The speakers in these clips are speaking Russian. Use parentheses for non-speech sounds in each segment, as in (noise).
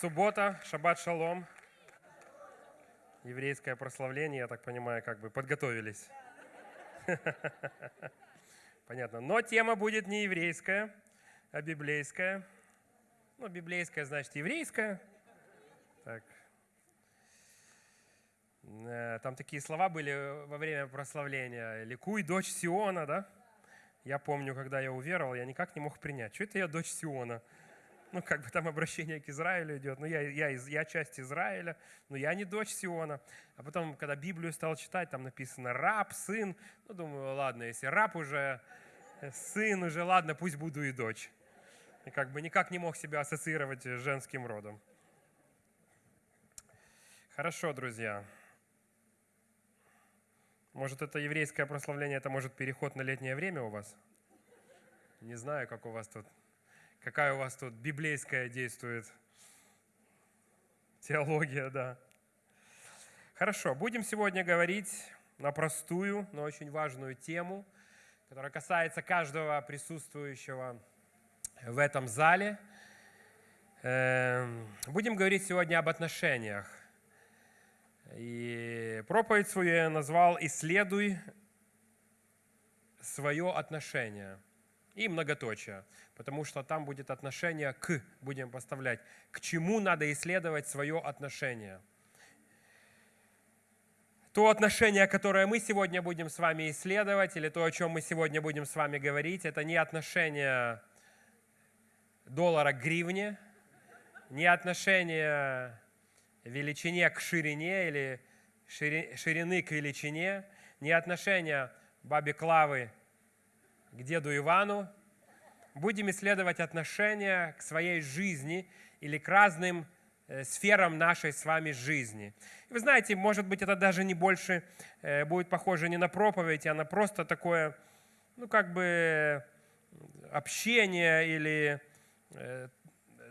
Суббота, шаббат шалом. Еврейское прославление, я так понимаю, как бы подготовились. (laughs) Понятно. Но тема будет не еврейская, а библейская. Ну, библейская значит еврейская. Так. Э, там такие слова были во время прославления. «Ликуй, дочь Сиона», да? Я помню, когда я уверовал, я никак не мог принять. Что это я дочь Сиона? (laughs) ну, как бы там обращение к Израилю идет, ну, я, я, я часть Израиля, но я не дочь Сиона. А потом, когда Библию стал читать, там написано раб, сын, ну, думаю, ладно, если раб уже, э, сын уже, ладно, пусть буду и дочь. И как бы никак не мог себя ассоциировать с женским родом. Хорошо, друзья. Может, это еврейское прославление, это может переход на летнее время у вас? Не знаю, как у вас тут какая у вас тут библейская действует теология, да. Хорошо, будем сегодня говорить на простую, но очень важную тему, которая касается каждого присутствующего в этом зале. Эм, будем говорить сегодня об отношениях. И проповедь свою я назвал «Исследуй свое отношение» и многоточие потому что там будет отношение к, будем поставлять, к чему надо исследовать свое отношение. То отношение, которое мы сегодня будем с вами исследовать, или то, о чем мы сегодня будем с вами говорить, это не отношение доллара к гривне, не отношение величине к ширине или ширины к величине, не отношение бабе Клавы к деду Ивану, будем исследовать отношения к своей жизни или к разным э, сферам нашей с вами жизни. вы знаете, может быть, это даже не больше э, будет похоже не на проповедь, а на просто такое, ну, как бы общение или э,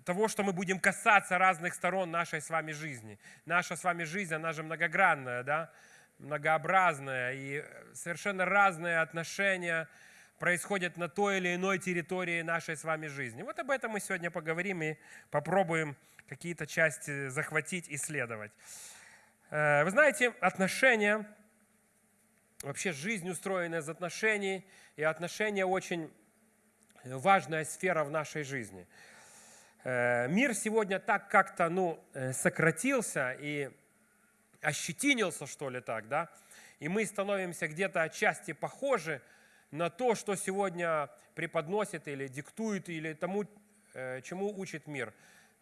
того, что мы будем касаться разных сторон нашей с вами жизни. Наша с вами жизнь, она же многогранная, да, многообразная, и совершенно разные отношения – происходят на той или иной территории нашей с вами жизни. Вот об этом мы сегодня поговорим и попробуем какие-то части захватить, исследовать. Э, вы знаете, отношения, вообще жизнь устроена из отношений, и отношения очень важная сфера в нашей жизни. Э, мир сегодня так как-то ну, э, сократился и ощетинился, что ли, так, да, и мы становимся где-то отчасти похожи на то, что сегодня преподносит или диктует, или тому, э, чему учит мир.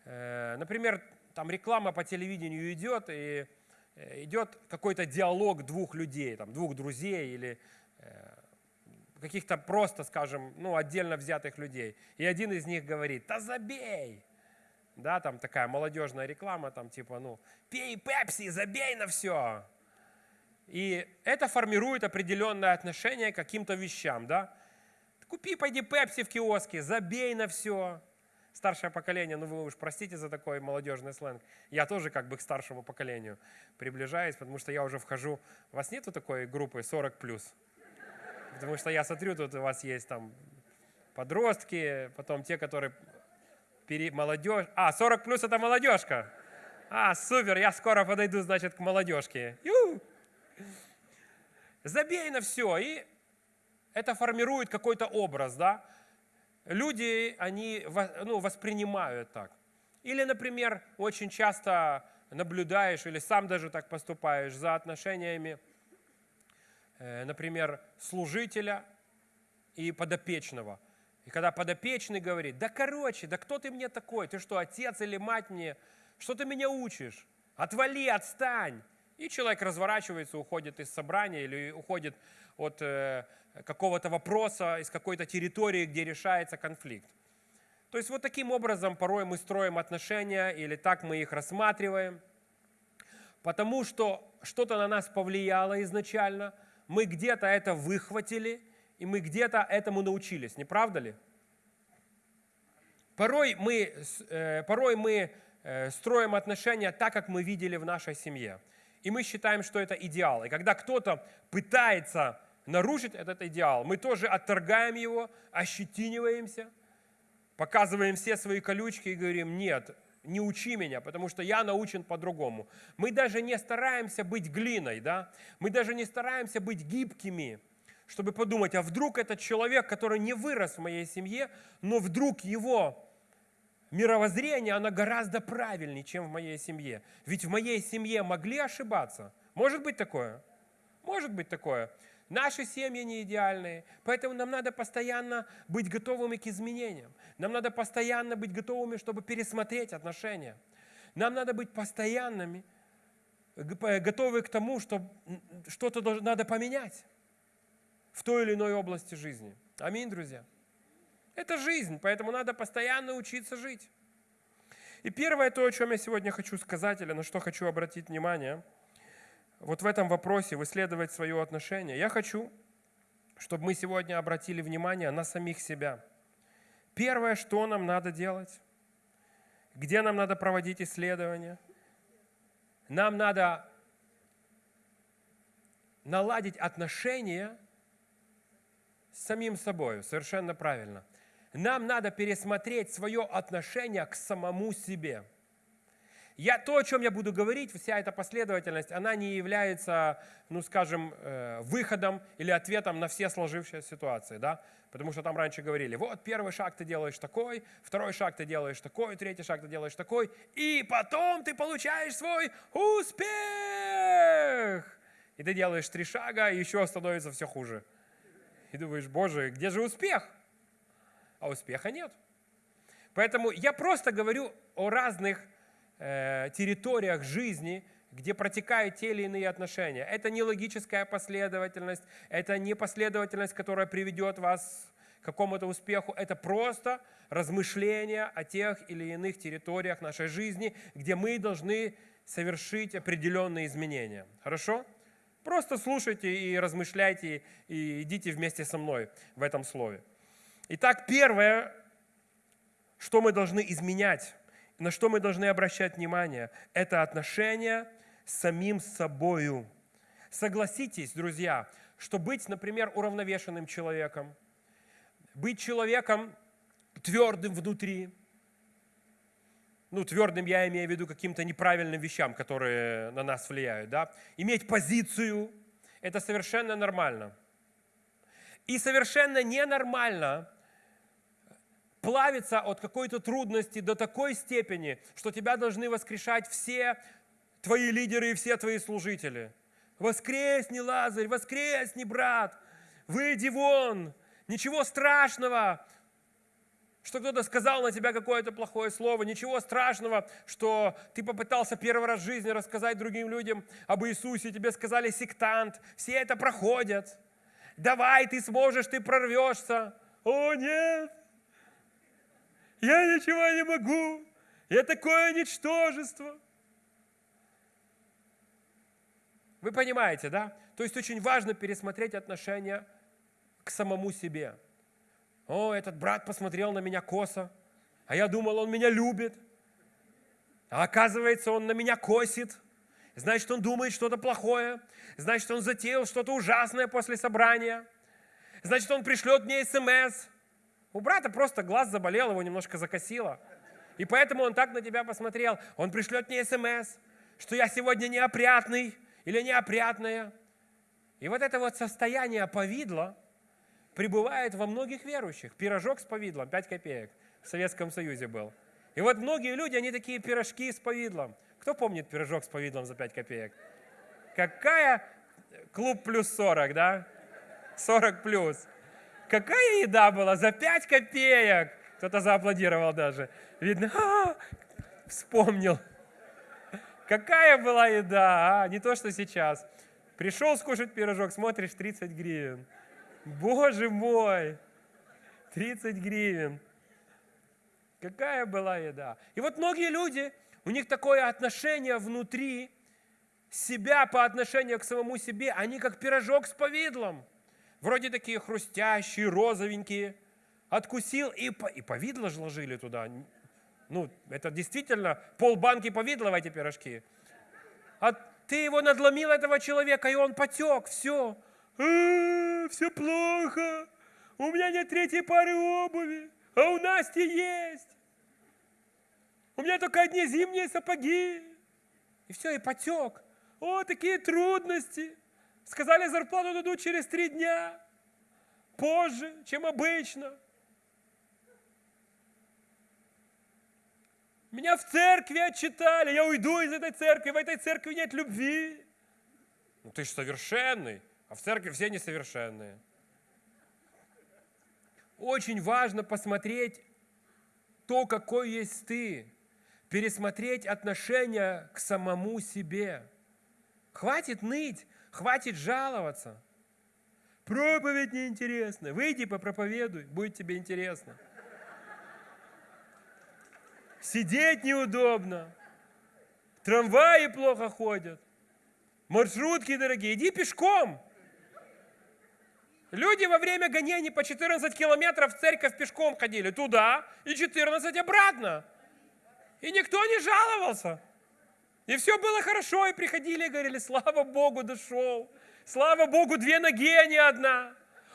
Э, например, там реклама по телевидению идет, и э, идет какой-то диалог двух людей, там, двух друзей или каких-то просто, скажем, ну, отдельно взятых людей. И один из них говорит, да забей! Да, там такая молодежная реклама, там типа, ну, пей пепси, забей на все. И это формирует определенное отношение к каким-то вещам. Да? Купи, пойди пепси в киоске, забей на все. Старшее поколение, ну вы уж простите за такой молодежный сленг. Я тоже как бы к старшему поколению приближаюсь, потому что я уже вхожу. У вас нету такой группы 40+. Потому что я смотрю, тут у вас есть там подростки, потом те, которые пере... молодежь. А, 40 плюс это молодежка. А, супер, я скоро подойду, значит, к молодежке. Ю! Забей на все. И это формирует какой-то образ, да? Люди, они ну, воспринимают так. Или, например, очень часто наблюдаешь или сам даже так поступаешь за отношениями, э, например, служителя и подопечного. И когда подопечный говорит, да короче, да кто ты мне такой? Ты что, отец или мать мне? Что ты меня учишь? Отвали, отстань. И человек разворачивается, уходит из собрания или уходит от э, какого-то вопроса, из какой-то территории, где решается конфликт. То есть вот таким образом порой мы строим отношения или так мы их рассматриваем, потому что что-то на нас повлияло изначально, мы где-то это выхватили, и мы где-то этому научились, не правда ли? Порой мы, э, порой мы э, строим отношения так, как мы видели в нашей семье и мы считаем, что это идеал. И когда кто-то пытается нарушить этот идеал, мы тоже отторгаем его, ощетиниваемся, показываем все свои колючки и говорим, нет, не учи меня, потому что я научен по-другому. Мы даже не стараемся быть глиной, да? Мы даже не стараемся быть гибкими, чтобы подумать, а вдруг этот человек, который не вырос в моей семье, но вдруг его мировоззрение, оно гораздо правильнее, чем в моей семье. Ведь в моей семье могли ошибаться. Может быть такое? Может быть такое. Наши семьи не идеальные, поэтому нам надо постоянно быть готовыми к изменениям. Нам надо постоянно быть готовыми, чтобы пересмотреть отношения. Нам надо быть постоянными, готовы к тому, что что-то надо поменять в той или иной области жизни. Аминь, друзья. Это жизнь, поэтому надо постоянно учиться жить. И первое то, о чем я сегодня хочу сказать, или на что хочу обратить внимание – вот в этом вопросе, в исследовать свое отношение, я хочу, чтобы мы сегодня обратили внимание на самих себя. Первое, что нам надо делать, где нам надо проводить исследования, нам надо наладить отношения с самим собой, совершенно правильно. Нам надо пересмотреть свое отношение к самому себе – я, то, о чем я буду говорить, вся эта последовательность, она не является, ну скажем, э, выходом или ответом на все сложившиеся ситуации, да? Потому что там раньше говорили, вот первый шаг ты делаешь такой, второй шаг ты делаешь такой, третий шаг ты делаешь такой, и потом ты получаешь свой успех. И ты делаешь три шага, и еще становится все хуже. И думаешь, боже, где же успех? А успеха нет. Поэтому я просто говорю о разных Э, территориях жизни, где протекают те или иные отношения. Это не логическая последовательность, это не последовательность, которая приведет вас к какому-то успеху. Это просто размышления о тех или иных территориях нашей жизни, где мы должны совершить определенные изменения. Хорошо? Просто слушайте и размышляйте, и идите вместе со мной в этом слове. Итак, первое, что мы должны изменять на что мы должны обращать внимание, это отношение с самим собою. Согласитесь, друзья, что быть, например, уравновешенным человеком, быть человеком твердым внутри, ну, твердым я имею в виду каким-то неправильным вещам, которые на нас влияют, да, иметь позицию, это совершенно нормально. И совершенно ненормально плавиться от какой-то трудности до такой степени, что тебя должны воскрешать все твои лидеры и все твои служители. Воскресни, Лазарь, воскресни, брат, выйди вон, ничего страшного, что кто-то сказал на тебя какое-то плохое слово, ничего страшного, что ты попытался первый раз в жизни рассказать другим людям об Иисусе, тебе сказали сектант, все это проходят. Давай, ты сможешь, ты прорвешься. О, нет, я ничего не могу, я такое ничтожество. Вы понимаете, да? То есть очень важно пересмотреть отношения к самому себе. О, этот брат посмотрел на меня косо, а я думал, он меня любит. А оказывается, он на меня косит. Значит, он думает что-то плохое. Значит, он затеял что-то ужасное после собрания. Значит, он пришлет мне смс. У брата просто глаз заболел, его немножко закосило. И поэтому он так на тебя посмотрел. Он пришлет мне смс, что я сегодня неопрятный или неопрятная. И вот это вот состояние повидла пребывает во многих верующих. Пирожок с повидлом, 5 копеек, в Советском Союзе был. И вот многие люди, они такие пирожки с повидлом. Кто помнит пирожок с повидлом за 5 копеек? Какая клуб плюс 40, да? 40 плюс. Какая еда была? За 5 копеек. Кто-то зааплодировал даже. Видно, а, вспомнил. Какая была еда, а? Не то, что сейчас. Пришел скушать пирожок, смотришь, 30 гривен. Боже мой! 30 гривен. Какая была еда. И вот многие люди, у них такое отношение внутри себя по отношению к самому себе, они как пирожок с повидлом вроде такие хрустящие, розовенькие. Откусил, и, и повидло же ложили туда. Ну, это действительно полбанки повидла в эти пирожки. А ты его надломил, этого человека, и он потек, все. А, все плохо, у меня нет третьей пары обуви, а у Насти есть. У меня только одни зимние сапоги. И все, и потек. О, такие трудности. Сказали, зарплату дадут через три дня. Позже, чем обычно. Меня в церкви отчитали, я уйду из этой церкви, в этой церкви нет любви. Ну ты же совершенный, а в церкви все несовершенные. Очень важно посмотреть то, какой есть ты, пересмотреть отношение к самому себе. Хватит ныть, хватит жаловаться. Проповедь неинтересная. Выйди, попроповедуй, будет тебе интересно. Сидеть неудобно. Трамваи плохо ходят. Маршрутки дорогие. Иди пешком. Люди во время гонений по 14 километров в церковь пешком ходили. Туда и 14 обратно. И никто не жаловался. И все было хорошо, и приходили и говорили, слава Богу, дошел. Слава Богу, две ноги, а не одна.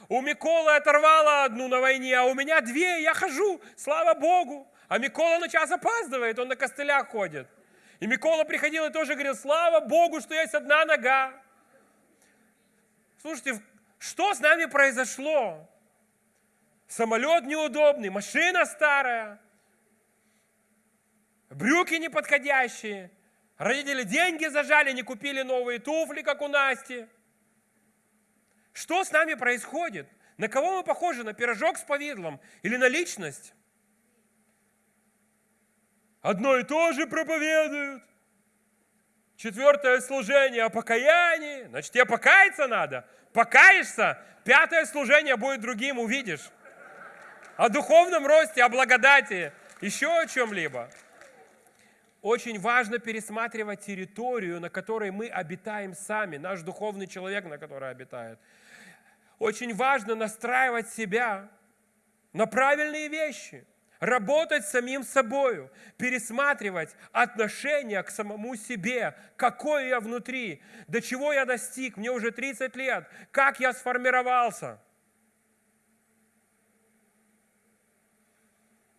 У Миколы оторвала одну на войне, а у меня две, я хожу, слава Богу. А Микола на час опаздывает, он на костылях ходит. И Микола приходил и тоже говорил, слава Богу, что есть одна нога. Слушайте, что с нами произошло? Самолет неудобный, машина старая, брюки неподходящие, родители деньги зажали, не купили новые туфли, как у Насти. Что с нами происходит? На кого мы похожи? На пирожок с повидлом или на личность? Одно и то же проповедуют. Четвертое служение о покаянии. Значит, тебе покаяться надо. Покаешься, пятое служение будет другим, увидишь. О духовном росте, о благодати, еще о чем-либо. Очень важно пересматривать территорию, на которой мы обитаем сами, наш духовный человек, на которой обитает. Очень важно настраивать себя на правильные вещи – работать самим собою, пересматривать отношение к самому себе, какой я внутри, до чего я достиг, мне уже 30 лет, как я сформировался.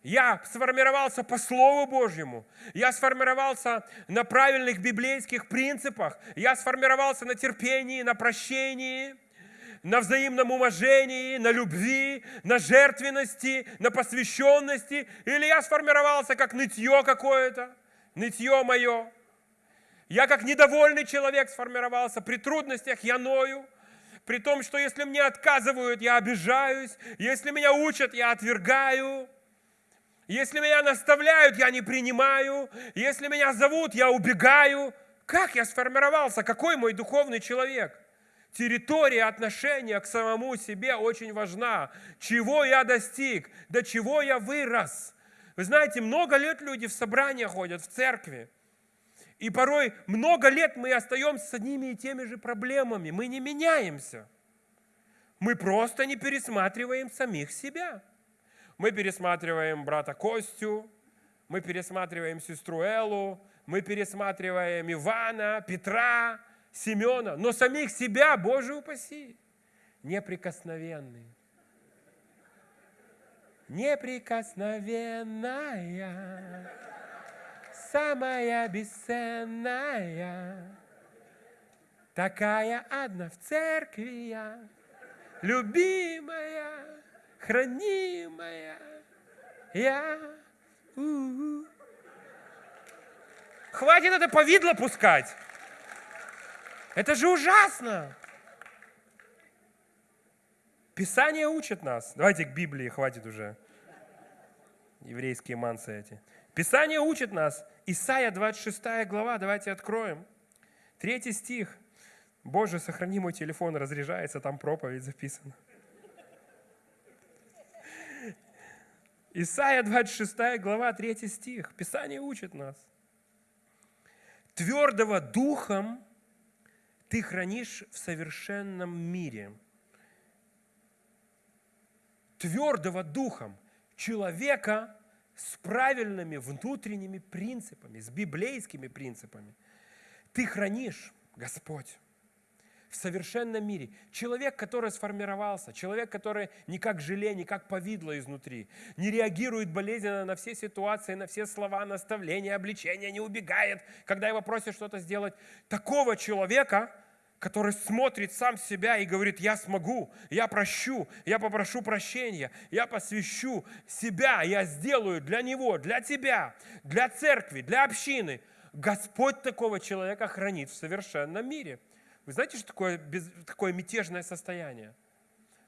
Я сформировался по Слову Божьему. Я сформировался на правильных библейских принципах. Я сформировался на терпении, на прощении – на взаимном уважении, на любви, на жертвенности, на посвященности, или я сформировался как нытье какое-то, нытье мое. Я как недовольный человек сформировался, при трудностях я ною, при том, что если мне отказывают, я обижаюсь, если меня учат, я отвергаю, если меня наставляют, я не принимаю, если меня зовут, я убегаю. Как я сформировался? Какой мой духовный человек? территория отношения к самому себе очень важна. Чего я достиг, до чего я вырос. Вы знаете, много лет люди в собрания ходят, в церкви. И порой много лет мы остаемся с одними и теми же проблемами. Мы не меняемся. Мы просто не пересматриваем самих себя. Мы пересматриваем брата Костю, мы пересматриваем сестру Элу, мы пересматриваем Ивана, Петра, Семена, но самих себя, Боже упаси, неприкосновенные. Неприкосновенная, самая бесценная, такая одна в церкви я, любимая, хранимая, я. У-у-у. Хватит это повидло пускать. Это же ужасно! Писание учит нас. Давайте к Библии, хватит уже. Еврейские мансы эти. Писание учит нас. Исайя 26 глава, давайте откроем. Третий стих. Боже, сохрани мой телефон, разряжается, там проповедь записана. Исайя 26 глава, 3 стих. Писание учит нас. Твердого духом ты хранишь в совершенном мире. Твердого духом человека с правильными внутренними принципами, с библейскими принципами. Ты хранишь, Господь, в совершенном мире. Человек, который сформировался, человек, который не как желе, не как повидло изнутри, не реагирует болезненно на все ситуации, на все слова, наставления, обличения, не убегает, когда его просят что-то сделать. Такого человека, который смотрит сам себя и говорит, я смогу, я прощу, я попрошу прощения, я посвящу себя, я сделаю для него, для тебя, для церкви, для общины. Господь такого человека хранит в совершенном мире. Вы знаете, что такое, без, такое мятежное состояние?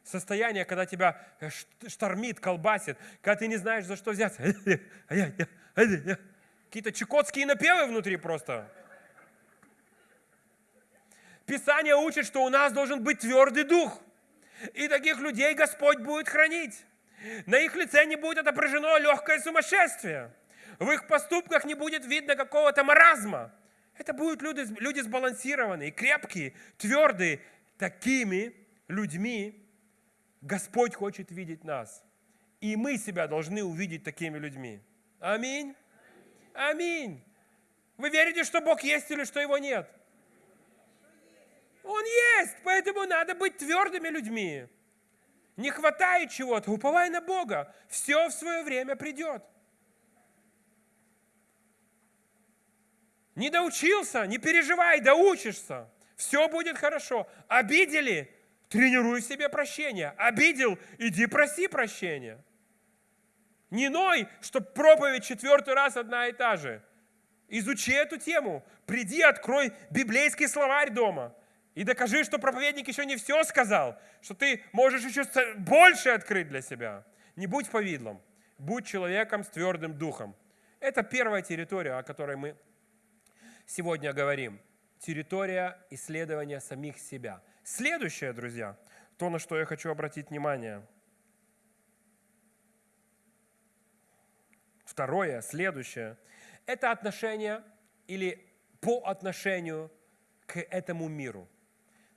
Состояние, когда тебя э, штормит, колбасит, когда ты не знаешь, за что взяться. Какие-то чукотские напевы внутри просто. Писание учит, что у нас должен быть твердый дух. И таких людей Господь будет хранить. На их лице не будет отображено легкое сумасшествие. В их поступках не будет видно какого-то маразма. Это будут люди, люди сбалансированные, крепкие, твердые. Такими людьми Господь хочет видеть нас. И мы себя должны увидеть такими людьми. Аминь. Аминь. Вы верите, что Бог есть или что Его нет? Он есть, поэтому надо быть твердыми людьми. Не хватает чего-то, уповай на Бога. Все в свое время придет. Не доучился, не переживай, доучишься. Все будет хорошо. Обидели? Тренируй себе прощение. Обидел? Иди проси прощения. Не ной, чтобы проповедь четвертый раз одна и та же. Изучи эту тему. Приди, открой библейский словарь дома. И докажи, что проповедник еще не все сказал, что ты можешь еще больше открыть для себя. Не будь повидлом, будь человеком с твердым духом. Это первая территория, о которой мы сегодня говорим. Территория исследования самих себя. Следующее, друзья, то, на что я хочу обратить внимание. Второе, следующее, это отношение или по отношению к этому миру –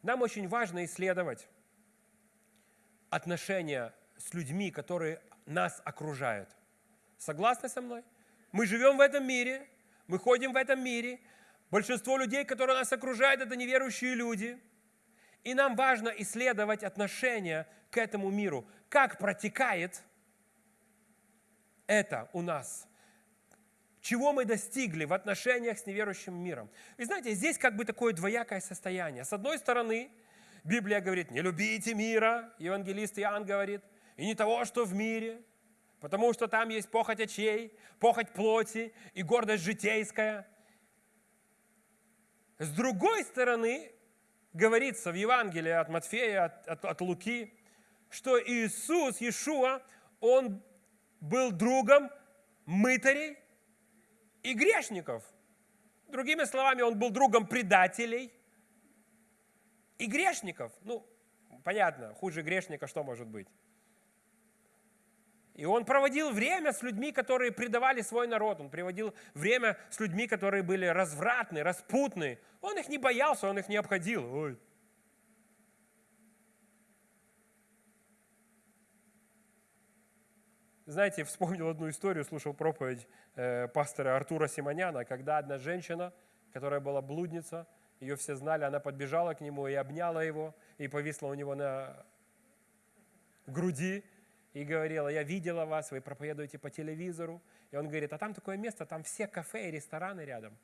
нам очень важно исследовать отношения с людьми, которые нас окружают. Согласны со мной? Мы живем в этом мире, мы ходим в этом мире. Большинство людей, которые нас окружают, это неверующие люди. И нам важно исследовать отношения к этому миру. Как протекает это у нас чего мы достигли в отношениях с неверующим миром. И знаете, здесь как бы такое двоякое состояние. С одной стороны, Библия говорит, не любите мира, евангелист Иоанн говорит, и не того, что в мире, потому что там есть похоть очей, похоть плоти и гордость житейская. С другой стороны, говорится в Евангелии от Матфея, от, от, от Луки, что Иисус, Иешуа, Он был другом мытарей, и грешников. Другими словами, он был другом предателей и грешников. Ну, понятно, хуже грешника что может быть? И он проводил время с людьми, которые предавали свой народ. Он проводил время с людьми, которые были развратны, распутны. Он их не боялся, он их не обходил. Ой, Знаете, вспомнил одну историю, слушал проповедь э, пастора Артура Симоняна, когда одна женщина, которая была блудница, ее все знали, она подбежала к нему и обняла его, и повисла у него на груди, и говорила, я видела вас, вы проповедуете по телевизору. И он говорит, а там такое место, там все кафе и рестораны рядом.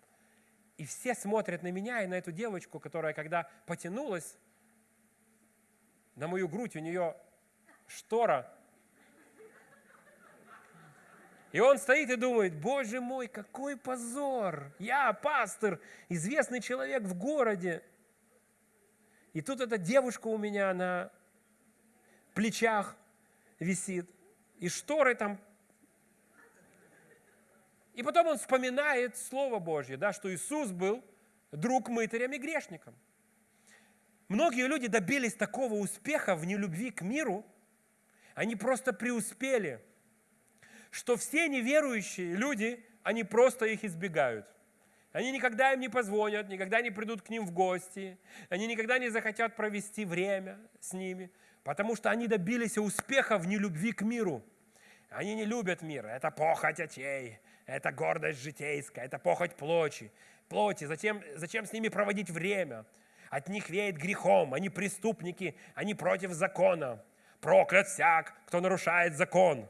И все смотрят на меня и на эту девочку, которая, когда потянулась на мою грудь, у нее штора и он стоит и думает, боже мой, какой позор. Я пастор, известный человек в городе. И тут эта девушка у меня на плечах висит. И шторы там. И потом он вспоминает Слово Божье, да, что Иисус был друг мытарям и грешникам. Многие люди добились такого успеха в нелюбви к миру, они просто преуспели – что все неверующие люди, они просто их избегают. Они никогда им не позвонят, никогда не придут к ним в гости, они никогда не захотят провести время с ними, потому что они добились успеха в нелюбви к миру. Они не любят мир, это похоть очей, это гордость житейская, это похоть плоти. плоти. Зачем, зачем с ними проводить время? от них веет грехом, они преступники, они против закона. Проклят всяк, кто нарушает закон.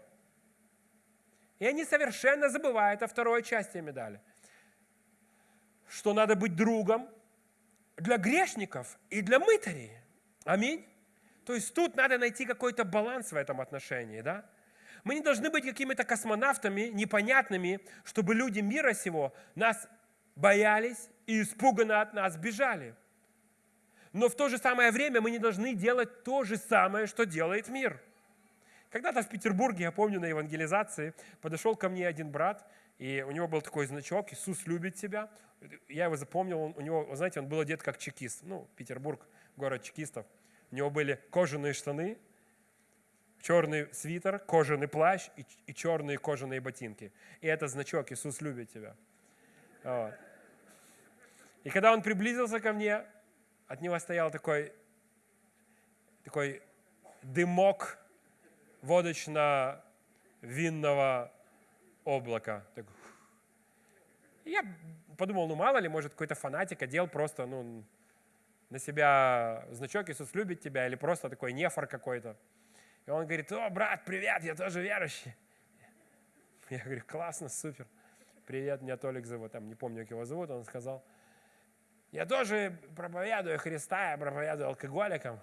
И они совершенно забывают о второй части медали, что надо быть другом для грешников и для мытарей. Аминь. То есть тут надо найти какой-то баланс в этом отношении, да? Мы не должны быть какими-то космонавтами непонятными, чтобы люди мира сего нас боялись и испуганно от нас бежали. Но в то же самое время мы не должны делать то же самое, что делает мир. Когда-то в Петербурге, я помню, на евангелизации подошел ко мне один брат, и у него был такой значок «Иисус любит тебя». Я его запомнил, у него, знаете, он был одет как чекист. Ну, Петербург, город чекистов. У него были кожаные штаны, черный свитер, кожаный плащ и, и черные кожаные ботинки. И это значок «Иисус любит тебя». Вот. И когда он приблизился ко мне, от него стоял такой, такой дымок водочно-винного облака. Так. я подумал, ну мало ли, может какой-то фанатик одел просто ну, на себя значок «Иисус любит тебя» или просто такой нефор какой-то. И он говорит, о, брат, привет, я тоже верующий. Я говорю, классно, супер. Привет, меня Толик зовут, там не помню, как его зовут, он сказал. Я тоже проповедую Христа, я проповедую алкоголикам.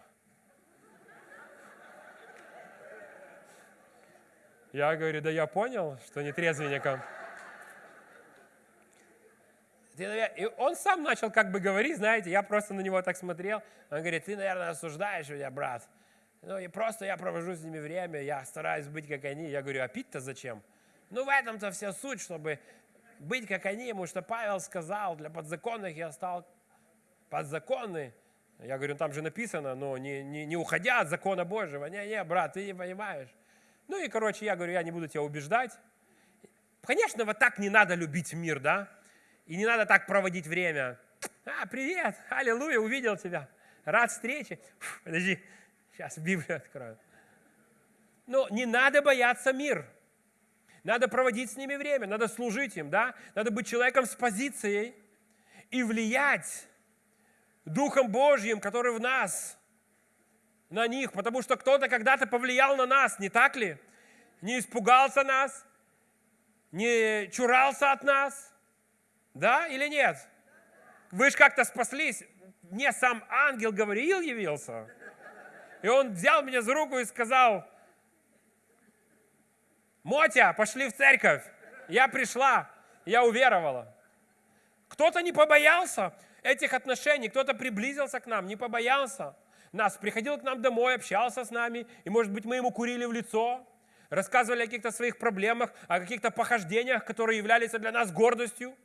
Я говорю, да я понял, что не трезвенникам. И он сам начал как бы говорить, знаете, я просто на него так смотрел. Он говорит, ты, наверное, осуждаешь меня, брат. Ну и просто я провожу с ними время, я стараюсь быть как они. Я говорю, а пить-то зачем? Ну в этом-то вся суть, чтобы быть как они, потому что Павел сказал, для подзаконных я стал подзаконный. Я говорю, там же написано, но не, не, не уходя от закона Божьего. Не-не, брат, ты не понимаешь. Ну и, короче, я говорю, я не буду тебя убеждать. Конечно, вот так не надо любить мир, да? И не надо так проводить время. А, привет, аллилуйя, увидел тебя. Рад встрече. Фу, подожди, Сейчас Библию открою. Но не надо бояться мир. Надо проводить с ними время, надо служить им, да? Надо быть человеком с позицией и влиять Духом Божьим, который в нас, на них. Потому что кто-то когда-то повлиял на нас, не так ли? Не испугался нас, не чурался от нас. Да или нет? Вы же как-то спаслись. Мне сам ангел говорил, явился. И он взял меня за руку и сказал, Мотя, пошли в церковь. Я пришла, я уверовала. Кто-то не побоялся этих отношений, кто-то приблизился к нам, не побоялся нас, приходил к нам домой, общался с нами, и, может быть, мы ему курили в лицо, рассказывали о каких-то своих проблемах, о каких-то похождениях, которые являлись для нас гордостью.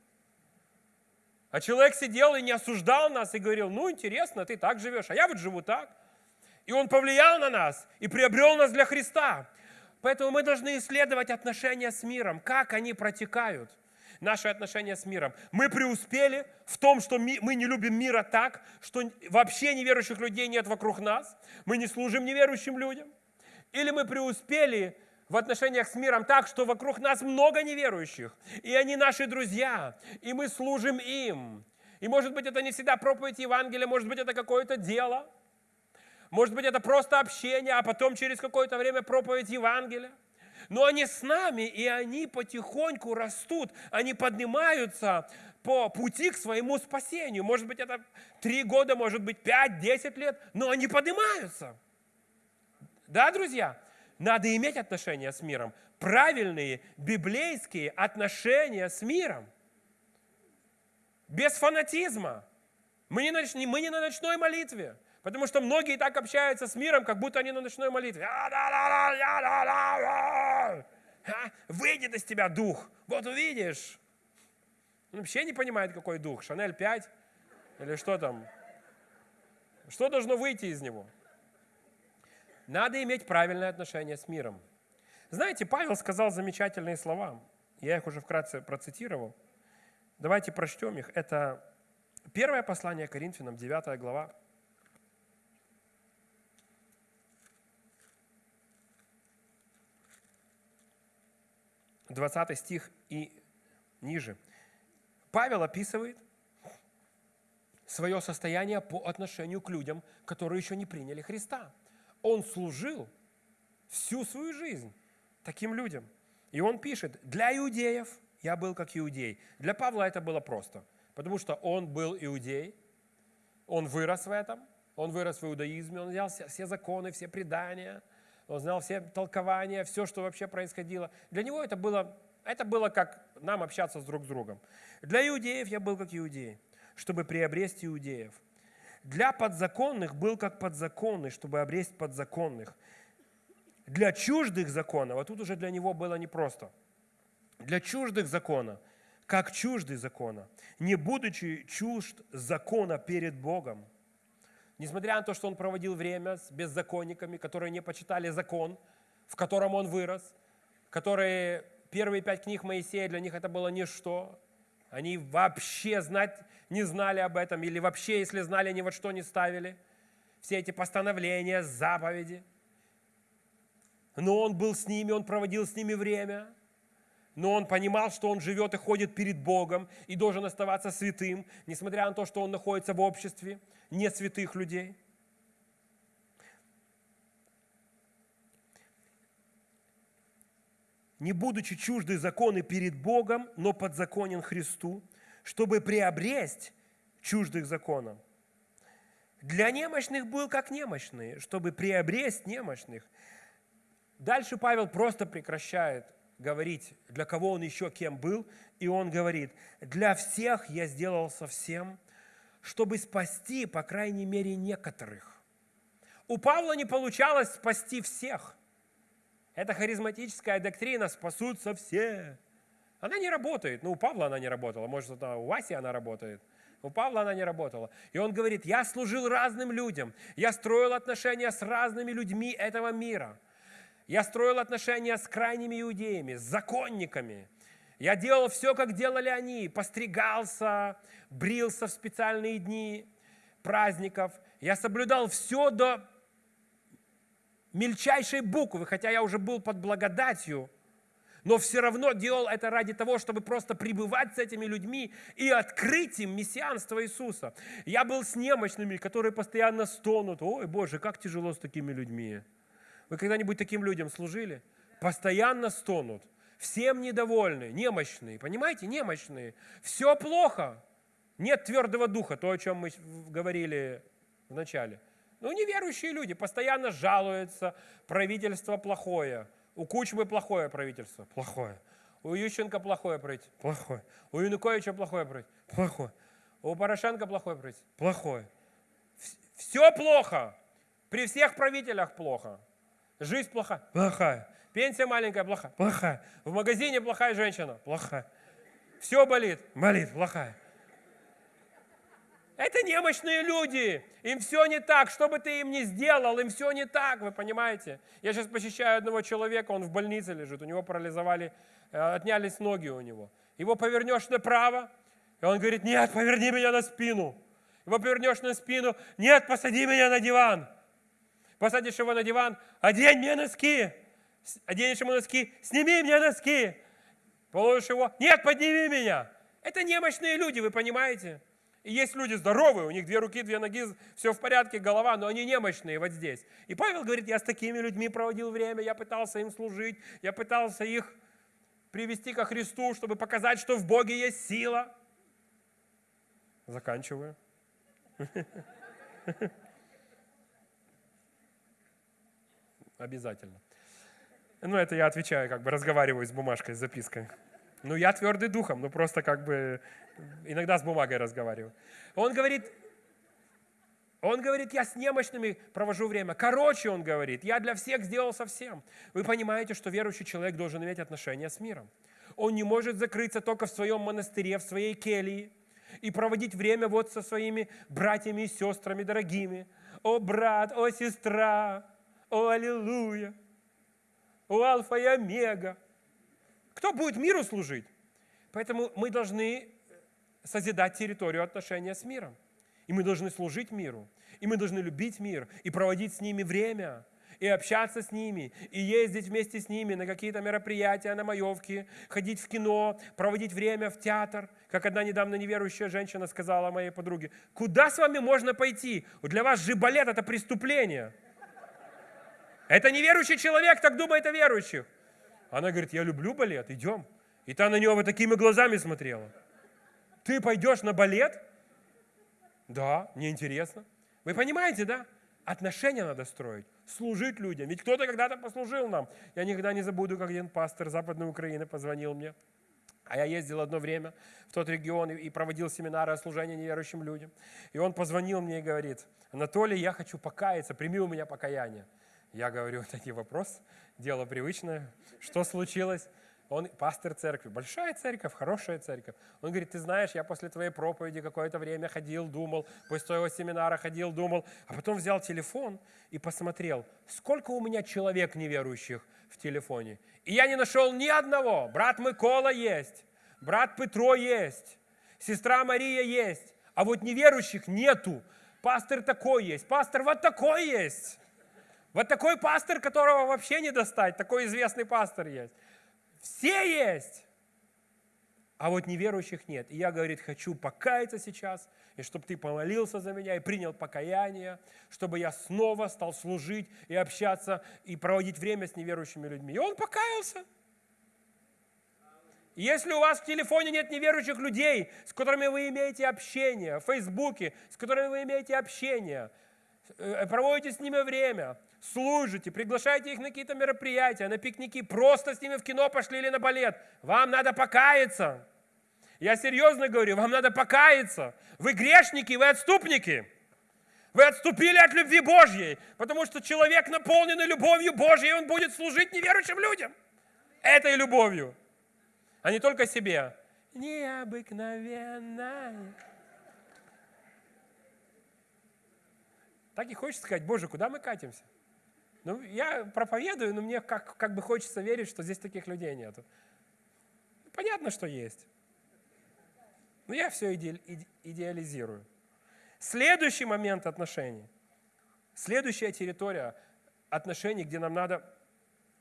А человек сидел и не осуждал нас и говорил, ну, интересно, ты так живешь, а я вот живу так. И Он повлиял на нас и приобрел нас для Христа. Поэтому мы должны исследовать отношения с миром, как они протекают, наши отношения с миром. Мы преуспели в том, что мы не любим мира так, что вообще неверующих людей нет вокруг нас, мы не служим неверующим людям. Или мы преуспели в отношениях с миром так, что вокруг нас много неверующих, и они наши друзья, и мы служим им. И может быть это не всегда проповедь Евангелия, может быть это какое-то дело – может быть, это просто общение, а потом через какое-то время проповедь Евангелия. Но они с нами, и они потихоньку растут, они поднимаются по пути к своему спасению. Может быть, это три года, может быть, пять, десять лет, но они поднимаются. Да, друзья? Надо иметь отношения с миром. Правильные библейские отношения с миром. Без фанатизма. Мы не, нач... мы не на ночной молитве. Потому что многие так общаются с миром, как будто они на ночной молитве. Выйдет из тебя дух. Вот увидишь. Он вообще не понимает, какой дух. Шанель 5 или что там. Что должно выйти из него? Надо иметь правильное отношение с миром. Знаете, Павел сказал замечательные слова. Я их уже вкратце процитировал. Давайте прочтем их. Это первое послание Коринфянам, 9 глава, 20 стих и ниже. Павел описывает свое состояние по отношению к людям, которые еще не приняли Христа. Он служил всю свою жизнь таким людям. И он пишет, для иудеев я был как иудей. Для Павла это было просто, потому что он был иудей, он вырос в этом, он вырос в иудаизме, он взял все, все законы, все предания, он знал все толкования, все, что вообще происходило. Для него это было, это было как нам общаться с друг с другом. Для иудеев я был как иудей, чтобы приобрести иудеев. Для подзаконных был как подзаконный, чтобы обрести подзаконных. Для чуждых законов, а тут уже для него было непросто. Для чуждых закона, как чуждый закона, не будучи чужд закона перед Богом. Несмотря на то, что он проводил время с беззаконниками, которые не почитали закон, в котором он вырос, которые первые пять книг Моисея, для них это было ничто. Они вообще знать не знали об этом, или вообще, если знали, ни во что не ставили. Все эти постановления, заповеди. Но он был с ними, он проводил с ними время. Но он понимал, что он живет и ходит перед Богом и должен оставаться святым, несмотря на то, что он находится в обществе не святых людей. не будучи чужды законы перед Богом, но подзаконен Христу, чтобы приобресть чуждых законов. Для немощных был как немощные, чтобы приобресть немощных. Дальше Павел просто прекращает говорить, для кого он еще кем был, и он говорит, для всех я сделал совсем, чтобы спасти, по крайней мере, некоторых. У Павла не получалось спасти всех. Это харизматическая доктрина «спасутся все». Она не работает. Ну, у Павла она не работала. Может, у Васи она работает. У Павла она не работала. И он говорит, я служил разным людям. Я строил отношения с разными людьми этого мира. Я строил отношения с крайними иудеями, с законниками. Я делал все, как делали они. Постригался, брился в специальные дни праздников. Я соблюдал все до мельчайшей буквы, хотя я уже был под благодатью, но все равно делал это ради того, чтобы просто пребывать с этими людьми и открыть им мессианство Иисуса. Я был с немощными, которые постоянно стонут. Ой, Боже, как тяжело с такими людьми. Вы когда-нибудь таким людям служили? Постоянно стонут. Всем недовольны, немощные. Понимаете, немощные. Все плохо. Нет твердого духа, то, о чем мы говорили в начале. Ну, неверующие люди постоянно жалуются, правительство плохое. У Кучмы плохое правительство, плохое. У Ющенко плохое правительство, плохое. У Януковича плохое правительство, плохое. У Порошенко плохое правительство, плохое. Все плохо. При всех правителях плохо. Жизнь плохая, плохая. Пенсия маленькая, плохая, плохая. В магазине плохая женщина, плохая. Все болит, болит, плохая. Это немощные люди. Им все не так. Что бы ты им ни сделал, им все не так, вы понимаете? Я сейчас посещаю одного человека, он в больнице лежит, у него парализовали, э, отнялись ноги у него. Его повернешь направо, и он говорит, нет, поверни меня на спину. Его повернешь на спину, нет, посади меня на диван. Посадишь его на диван, одень мне носки. Оденешь ему носки, сними мне носки. Положишь его, нет, подними меня. Это немощные люди, вы понимаете? И есть люди здоровые, у них две руки, две ноги, все в порядке, голова, но они немощные вот здесь. И Павел говорит, я с такими людьми проводил время, я пытался им служить, я пытался их привести ко Христу, чтобы показать, что в Боге есть сила. Заканчиваю. (laughs) Обязательно. Ну, это я отвечаю, как бы разговариваю с бумажкой, с запиской. Ну, я твердый духом, ну просто как бы иногда с бумагой разговариваю. Он говорит, он говорит, я с немощными провожу время. Короче, он говорит, я для всех сделал совсем. Вы понимаете, что верующий человек должен иметь отношения с миром. Он не может закрыться только в своем монастыре, в своей келье и проводить время вот со своими братьями и сестрами дорогими. О, брат, о, сестра, о, аллилуйя, о, альфа и омега. Кто будет миру служить? Поэтому мы должны созидать территорию отношения с миром. И мы должны служить миру. И мы должны любить мир и проводить с ними время. и общаться с ними, и ездить вместе с ними на какие-то мероприятия, на маевки, ходить в кино, проводить время в театр. Как одна недавно неверующая женщина сказала моей подруге, куда с вами можно пойти? Для вас же балет – это преступление. Это неверующий человек, так думает о верующих. Она говорит, я люблю балет, идем. И та на него вот такими глазами смотрела. Ты пойдешь на балет? Да, мне интересно. Вы понимаете, да? Отношения надо строить, служить людям. Ведь кто-то когда-то послужил нам. Я никогда не забуду, как один пастор Западной Украины позвонил мне. А я ездил одно время в тот регион и проводил семинары о служении неверующим людям. И он позвонил мне и говорит, Анатолий, я хочу покаяться, прими у меня покаяние. Я говорю, (laughs) это не вопрос, дело привычное. Что случилось? Он пастор церкви, большая церковь, хорошая церковь. Он говорит, ты знаешь, я после твоей проповеди какое-то время ходил, думал, после твоего семинара ходил, думал, а потом взял телефон и посмотрел, сколько у меня человек неверующих в телефоне. И я не нашел ни одного. Брат Микола есть, брат Петро есть, сестра Мария есть, а вот неверующих нету. Пастор такой есть, пастор вот такой есть. Вот такой пастор, которого вообще не достать, такой известный пастор есть. Все есть, а вот неверующих нет. И я, говорит, хочу покаяться сейчас, и чтобы ты помолился за меня и принял покаяние, чтобы я снова стал служить и общаться, и проводить время с неверующими людьми. И он покаялся. Если у вас в телефоне нет неверующих людей, с которыми вы имеете общение, в Фейсбуке, с которыми вы имеете общение, э, проводите с ними время, служите, приглашайте их на какие-то мероприятия, на пикники, просто с ними в кино пошли или на балет. Вам надо покаяться. Я серьезно говорю, вам надо покаяться. Вы грешники, вы отступники. Вы отступили от любви Божьей, потому что человек, наполненный любовью Божьей, он будет служить неверующим людям. Этой любовью, а не только себе. Необыкновенная. Так и хочется сказать, Боже, куда мы катимся? Ну, я проповедую, но мне как, как бы хочется верить, что здесь таких людей нету. Понятно, что есть. Но я все иде, идеализирую. Следующий момент отношений. Следующая территория отношений, где нам надо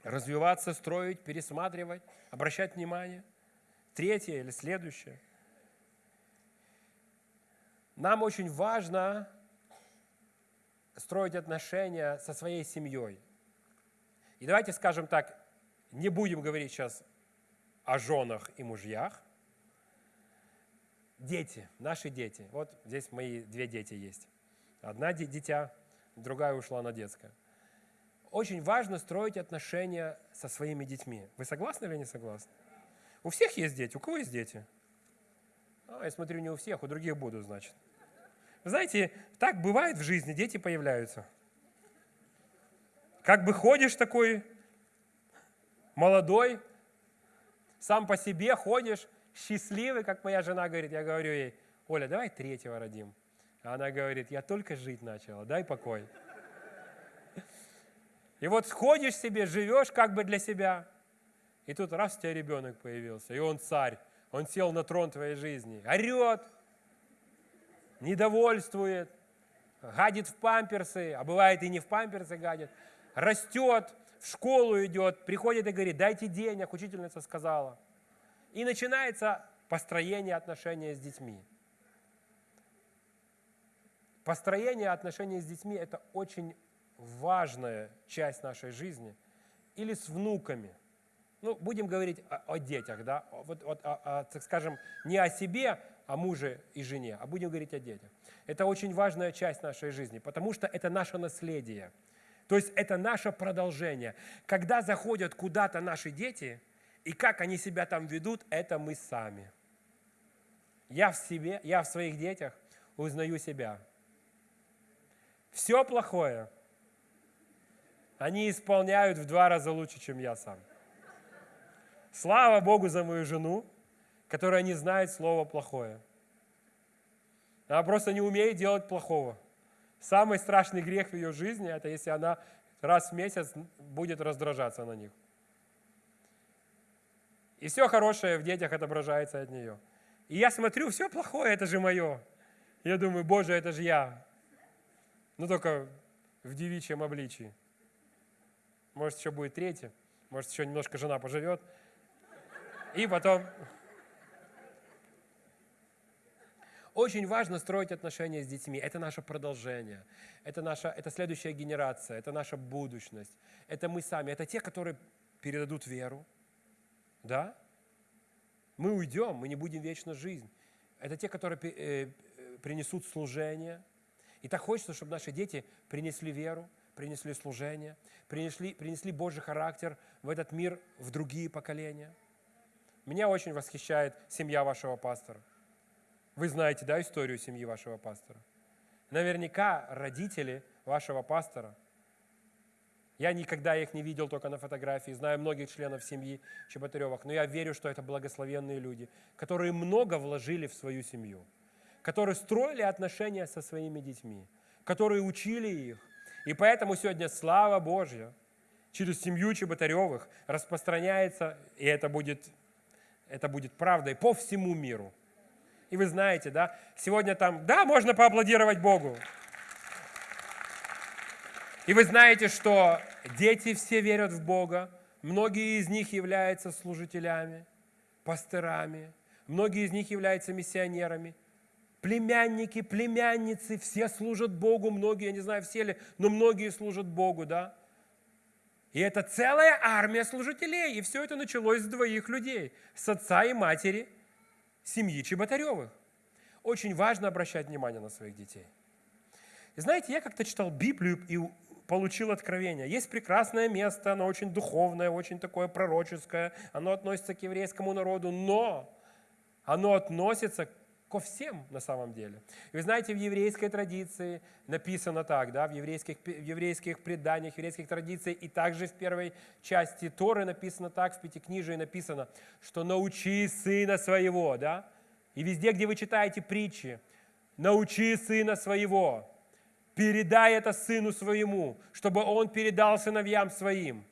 развиваться, строить, пересматривать, обращать внимание. Третье или следующее. Нам очень важно строить отношения со своей семьей. И давайте скажем так, не будем говорить сейчас о женах и мужьях. Дети, наши дети. Вот здесь мои две дети есть. Одна дитя, другая ушла на детское. Очень важно строить отношения со своими детьми. Вы согласны или не согласны? У всех есть дети. У кого есть дети? А, я смотрю, не у всех, у других буду, значит. Знаете, так бывает в жизни, дети появляются. Как бы ходишь такой, молодой, сам по себе ходишь, счастливый, как моя жена говорит. Я говорю ей, Оля, давай третьего родим. А она говорит, я только жить начала, дай покой. И вот ходишь себе, живешь как бы для себя. И тут раз у тебя ребенок появился, и он царь, он сел на трон твоей жизни, орет, недовольствует, гадит в памперсы, а бывает и не в памперсы гадит, растет, в школу идет, приходит и говорит, дайте денег, учительница сказала. И начинается построение отношений с детьми. Построение отношений с детьми – это очень важная часть нашей жизни. Или с внуками. Ну, будем говорить о, о детях, да, вот, вот, о, о, так скажем, не о себе, о муже и жене, а будем говорить о детях. Это очень важная часть нашей жизни, потому что это наше наследие. То есть это наше продолжение. Когда заходят куда-то наши дети, и как они себя там ведут, это мы сами. Я в себе, я в своих детях узнаю себя. Все плохое они исполняют в два раза лучше, чем я сам. Слава Богу за мою жену, которая не знает слова плохое. Она просто не умеет делать плохого. Самый страшный грех в ее жизни, это если она раз в месяц будет раздражаться на них. И все хорошее в детях отображается от нее. И я смотрю, все плохое, это же мое. Я думаю, Боже, это же я. Ну только в девичьем обличии. может, еще будет третий, может, еще немножко жена поживет. И потом... Очень важно строить отношения с детьми. Это наше продолжение. Это, наша, это следующая генерация. Это наша будущность. Это мы сами. Это те, которые передадут веру. Да? Мы уйдем, мы не будем вечно жизнь. Это те, которые э, принесут служение. И так хочется, чтобы наши дети принесли веру, принесли служение, принесли, принесли Божий характер в этот мир, в другие поколения. Меня очень восхищает семья вашего пастора. Вы знаете, да, историю семьи вашего пастора? Наверняка родители вашего пастора. Я никогда их не видел только на фотографии, знаю многих членов семьи Чеботаревых, но я верю, что это благословенные люди, которые много вложили в свою семью, которые строили отношения со своими детьми, которые учили их. И поэтому сегодня слава Божья через семью Чеботаревых распространяется, и это будет, это будет правдой по всему миру. И вы знаете, да, сегодня там, да, можно поаплодировать Богу. И вы знаете, что дети все верят в Бога, многие из них являются служителями, пастырами, многие из них являются миссионерами. Племянники, племянницы, все служат Богу, многие, я не знаю, все ли, но многие служат Богу, да. И это целая армия служителей, и все это началось с двоих людей, с отца и матери – семьи Чеботаревых. Очень важно обращать внимание на своих детей. И знаете, я как-то читал Библию и получил откровение. Есть прекрасное место, оно очень духовное, очень такое пророческое, оно относится к еврейскому народу, но оно относится ко всем на самом деле. Вы знаете, в еврейской традиции написано так, да, в еврейских, в еврейских преданиях, в еврейских традициях, и также в первой части Торы написано так, в Пятикнижии написано, что научи сына своего, да, и везде, где вы читаете притчи, научи сына своего, передай это сыну своему, чтобы он передал сыновьям своим.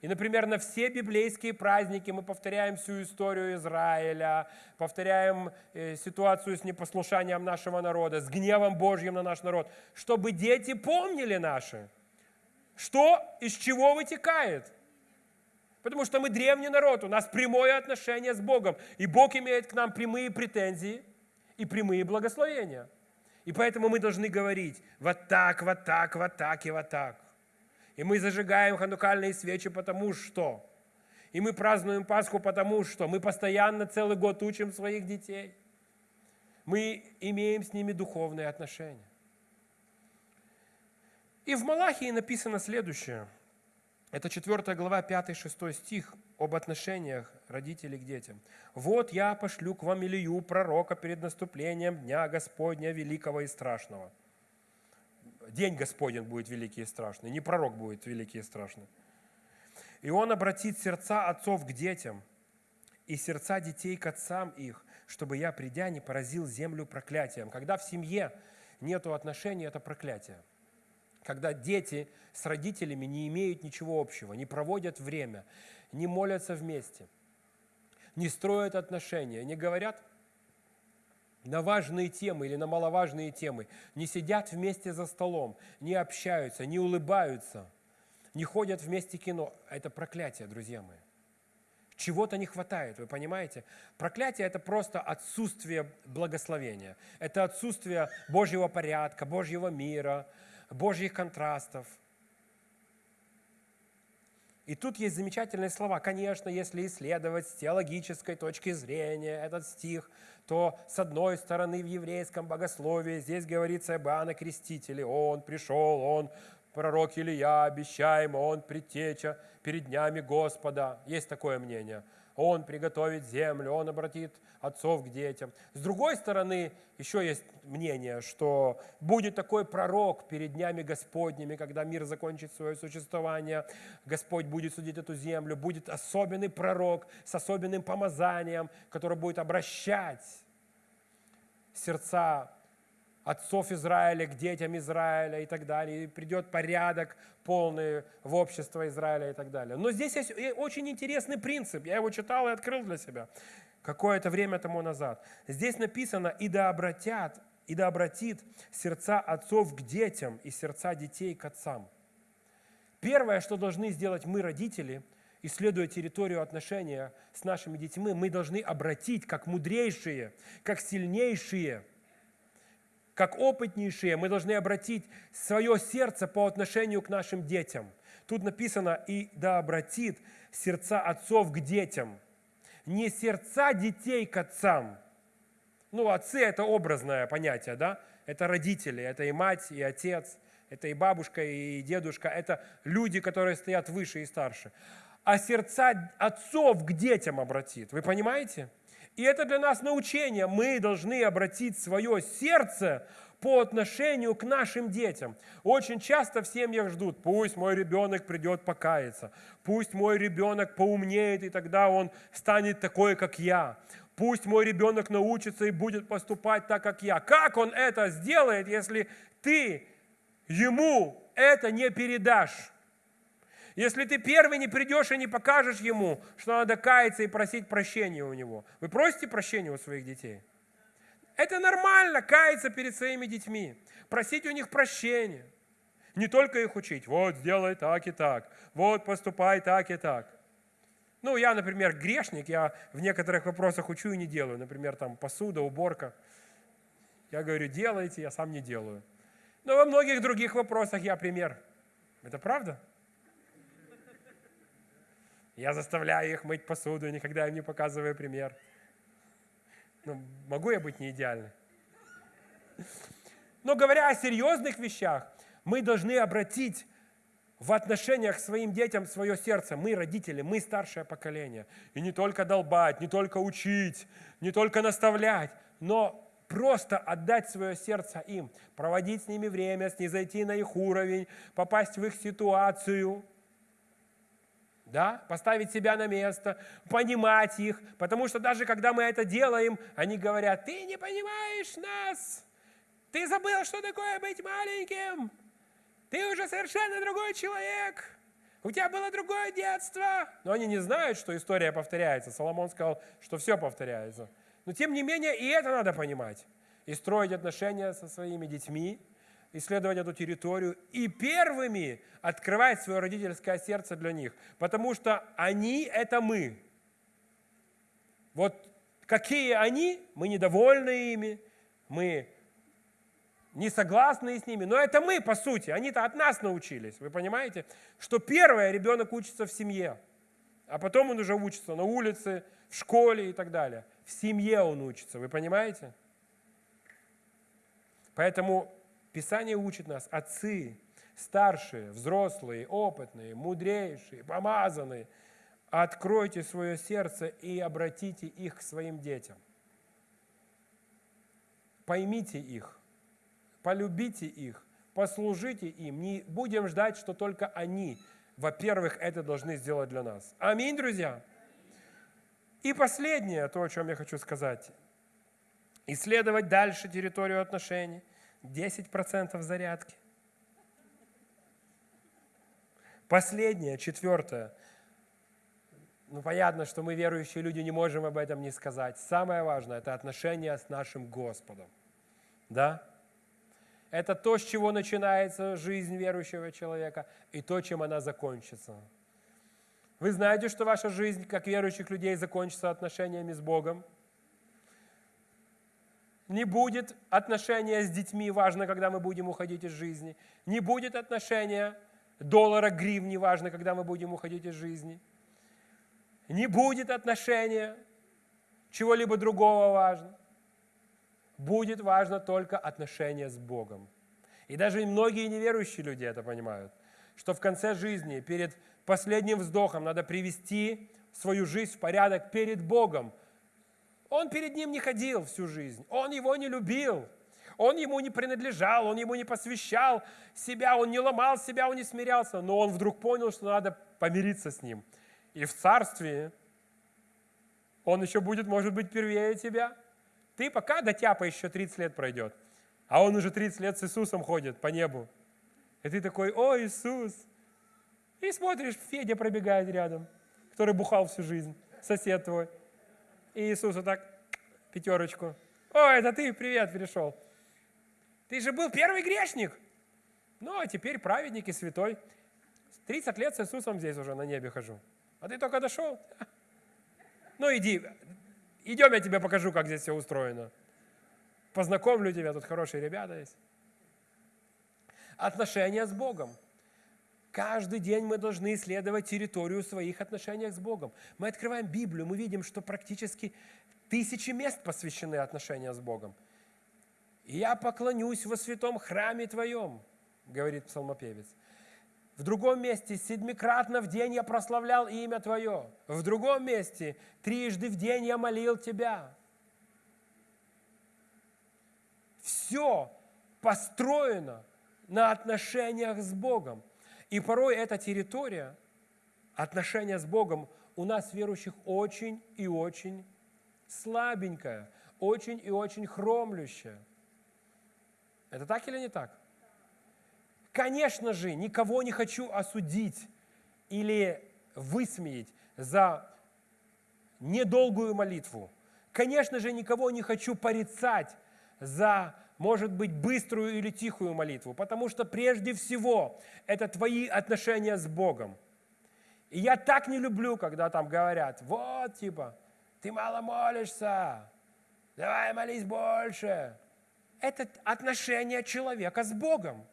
И, например, на все библейские праздники мы повторяем всю историю Израиля, повторяем э, ситуацию с непослушанием нашего народа, с гневом Божьим на наш народ, чтобы дети помнили наши, что из чего вытекает. Потому что мы древний народ, у нас прямое отношение с Богом, и Бог имеет к нам прямые претензии и прямые благословения. И поэтому мы должны говорить вот так, вот так, вот так и вот так. И мы зажигаем ханукальные свечи, потому что. И мы празднуем Пасху, потому что. Мы постоянно целый год учим своих детей. Мы имеем с ними духовные отношения. И в Малахии написано следующее. Это 4 глава, 5-6 стих об отношениях родителей к детям. «Вот я пошлю к вам Илью, пророка, перед наступлением Дня Господня Великого и Страшного» день Господень будет великий и страшный, не пророк будет великий и страшный. И он обратит сердца отцов к детям и сердца детей к отцам их, чтобы я, придя, не поразил землю проклятием. Когда в семье нет отношений, это проклятие. Когда дети с родителями не имеют ничего общего, не проводят время, не молятся вместе, не строят отношения, не говорят на важные темы или на маловажные темы, не сидят вместе за столом, не общаются, не улыбаются, не ходят вместе кино. Это проклятие, друзья мои. Чего-то не хватает, вы понимаете? Проклятие – это просто отсутствие благословения. Это отсутствие Божьего порядка, Божьего мира, Божьих контрастов – и тут есть замечательные слова. Конечно, если исследовать с теологической точки зрения этот стих, то с одной стороны в еврейском богословии здесь говорится об Иоанне Крестителе. Он пришел, он пророк Илья, обещаем, он предтеча перед днями Господа. Есть такое мнение. Он приготовит землю, Он обратит отцов к детям. С другой стороны, еще есть мнение, что будет такой пророк перед днями Господними, когда мир закончит свое существование, Господь будет судить эту землю, будет особенный пророк с особенным помазанием, который будет обращать сердца отцов Израиля к детям Израиля и так далее, и придет порядок полный в общество Израиля и так далее. Но здесь есть очень интересный принцип, я его читал и открыл для себя какое-то время тому назад. Здесь написано «и да обратят, и да обратит сердца отцов к детям и сердца детей к отцам». Первое, что должны сделать мы, родители, исследуя территорию отношения с нашими детьми, мы должны обратить как мудрейшие, как сильнейшие, как опытнейшие, мы должны обратить свое сердце по отношению к нашим детям. Тут написано, и да обратит сердца отцов к детям. Не сердца детей к отцам. Ну, отцы – это образное понятие, да? Это родители, это и мать, и отец – это и бабушка, и дедушка, это люди, которые стоят выше и старше. А сердца отцов к детям обратит. Вы понимаете? И это для нас научение. Мы должны обратить свое сердце по отношению к нашим детям. Очень часто в семьях ждут, пусть мой ребенок придет покаяться, пусть мой ребенок поумнеет, и тогда он станет такой, как я. Пусть мой ребенок научится и будет поступать так, как я. Как он это сделает, если ты ему это не передашь. Если ты первый не придешь и не покажешь ему, что надо каяться и просить прощения у него. Вы просите прощения у своих детей? Это нормально, каяться перед своими детьми, просить у них прощения. Не только их учить, вот сделай так и так, вот поступай так и так. Ну, я, например, грешник, я в некоторых вопросах учу и не делаю. Например, там посуда, уборка. Я говорю, делайте, я сам не делаю. Но во многих других вопросах я пример. Это правда? Я заставляю их мыть посуду, никогда им не показываю пример. Ну, могу я быть не идеальным? Но говоря о серьезных вещах, мы должны обратить в отношениях к своим детям свое сердце. Мы родители, мы старшее поколение. И не только долбать, не только учить, не только наставлять, но просто отдать свое сердце им, проводить с ними время, снизойти на их уровень, попасть в их ситуацию, да, поставить себя на место, понимать их, потому что даже когда мы это делаем, они говорят, ты не понимаешь нас, ты забыл, что такое быть маленьким, ты уже совершенно другой человек, у тебя было другое детство. Но они не знают, что история повторяется. Соломон сказал, что все повторяется. Но тем не менее и это надо понимать. И строить отношения со своими детьми, исследовать эту территорию и первыми открывать свое родительское сердце для них. Потому что они – это мы. Вот какие они, мы недовольны ими, мы не согласны с ними, но это мы, по сути, они-то от нас научились. Вы понимаете, что первое ребенок учится в семье, а потом он уже учится на улице, в школе и так далее. В семье он учится, вы понимаете? Поэтому Писание учит нас, отцы, старшие, взрослые, опытные, мудрейшие, помазанные, откройте свое сердце и обратите их к своим детям. Поймите их, полюбите их, послужите им. Не будем ждать, что только они, во-первых, это должны сделать для нас. Аминь, друзья. И последнее, то, о чем я хочу сказать. Исследовать дальше территорию отношений. 10% зарядки. Последнее, четвертое. Ну, понятно, что мы, верующие люди, не можем об этом не сказать. Самое важное – это отношения с нашим Господом. Да? Это то, с чего начинается жизнь верующего человека, и то, чем она закончится. Вы знаете, что ваша жизнь, как верующих людей, закончится отношениями с Богом? Не будет отношения с детьми, важно, когда мы будем уходить из жизни. Не будет отношения доллара, гривни, важно, когда мы будем уходить из жизни. Не будет отношения чего-либо другого важно. Будет важно только отношение с Богом. И даже многие неверующие люди это понимают, что в конце жизни, перед последним вздохом надо привести свою жизнь в порядок перед Богом. Он перед ним не ходил всю жизнь, он его не любил, он ему не принадлежал, он ему не посвящал себя, он не ломал себя, он не смирялся, но он вдруг понял, что надо помириться с ним. И в царстве он еще будет, может быть, первее тебя. Ты пока до тяпа еще 30 лет пройдет, а он уже 30 лет с Иисусом ходит по небу. И ты такой, о, Иисус, и смотришь, Федя пробегает рядом, который бухал всю жизнь, сосед твой. И Иисус вот так, пятерочку. О, это ты, привет, пришел. Ты же был первый грешник. Ну, а теперь праведник и святой. 30 лет с Иисусом здесь уже на небе хожу. А ты только дошел? (laughs) Ну иди, идем, я тебе покажу, как здесь все устроено. Познакомлю тебя, тут хорошие ребята есть. Отношения с Богом. Каждый день мы должны исследовать территорию своих отношений с Богом. Мы открываем Библию, мы видим, что практически тысячи мест посвящены отношениям с Богом. «И я поклонюсь во святом храме Твоем», говорит псалмопевец. В другом месте седьмикратно в день я прославлял имя Твое. В другом месте трижды в день я молил Тебя. Все построено на отношениях с Богом. И порой эта территория, отношения с Богом, у нас, верующих, очень и очень слабенькая, очень и очень хромлющая. Это так или не так? Конечно же, никого не хочу осудить или высмеять за недолгую молитву. Конечно же, никого не хочу порицать за, может быть, быструю или тихую молитву, потому что прежде всего это твои отношения с Богом. И я так не люблю, когда там говорят, вот, типа, ты мало молишься, давай молись больше. Это отношение человека с Богом.